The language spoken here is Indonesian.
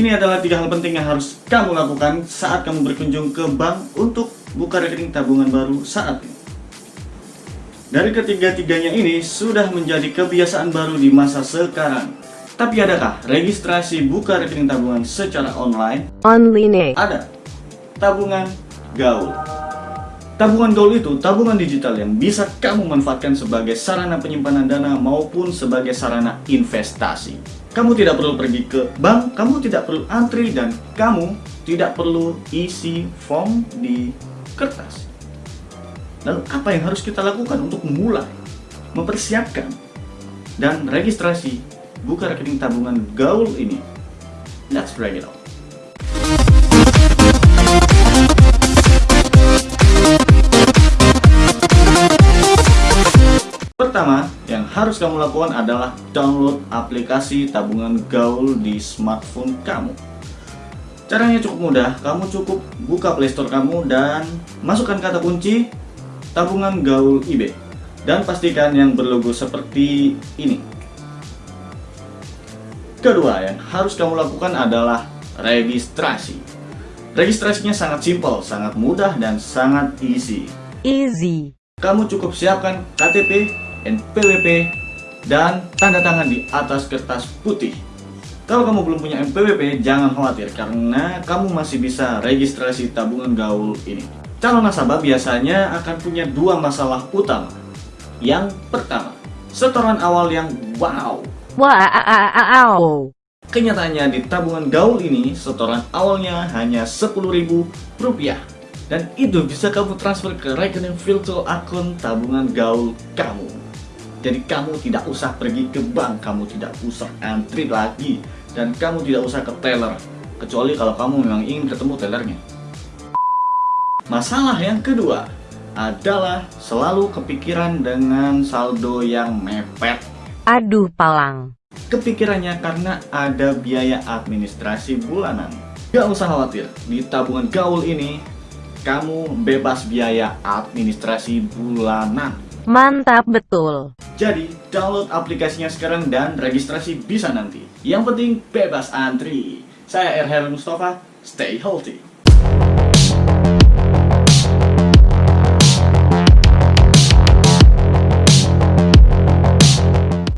Ini adalah tiga hal penting yang harus kamu lakukan saat kamu berkunjung ke bank untuk buka rekening tabungan baru saat ini. Dari ketiga-tiganya ini sudah menjadi kebiasaan baru di masa sekarang. Tapi adakah registrasi buka rekening tabungan secara online? Online. Ada. Tabungan gaul. Tabungan gaul itu tabungan digital yang bisa kamu manfaatkan sebagai sarana penyimpanan dana maupun sebagai sarana investasi. Kamu tidak perlu pergi ke bank, kamu tidak perlu antri, dan kamu tidak perlu isi form di kertas. Lalu apa yang harus kita lakukan untuk memulai, mempersiapkan, dan registrasi buka rekening tabungan gaul ini? Let's break it out. Pertama, harus kamu lakukan adalah download aplikasi tabungan gaul di smartphone kamu. Caranya cukup mudah, kamu cukup buka playstore kamu dan masukkan kata kunci tabungan gaul IB dan pastikan yang berlogo seperti ini. Kedua, yang harus kamu lakukan adalah registrasi. Registrasinya sangat simpel, sangat mudah, dan sangat easy. Easy. Kamu cukup siapkan KTP, NPWP, dan tanda tangan di atas kertas putih. Kalau kamu belum punya NPWP, jangan khawatir karena kamu masih bisa registrasi tabungan gaul ini. Calon nasabah biasanya akan punya dua masalah utama. Yang pertama, setoran awal yang wow. Wow. Kenyataannya di tabungan gaul ini, setoran awalnya hanya Rp10.000 dan itu bisa kamu transfer ke rekening virtual akun tabungan gaul kamu. Jadi kamu tidak usah pergi ke bank, kamu tidak usah antri lagi, dan kamu tidak usah ke teller, kecuali kalau kamu memang ingin ketemu tellernya. Masalah yang kedua adalah selalu kepikiran dengan saldo yang mepet. Aduh palang. Kepikirannya karena ada biaya administrasi bulanan. Gak usah khawatir, di tabungan gaul ini kamu bebas biaya administrasi bulanan. Mantap betul. Jadi, download aplikasinya sekarang dan registrasi bisa nanti. Yang penting bebas antri. Saya Erher Mustafa, stay healthy.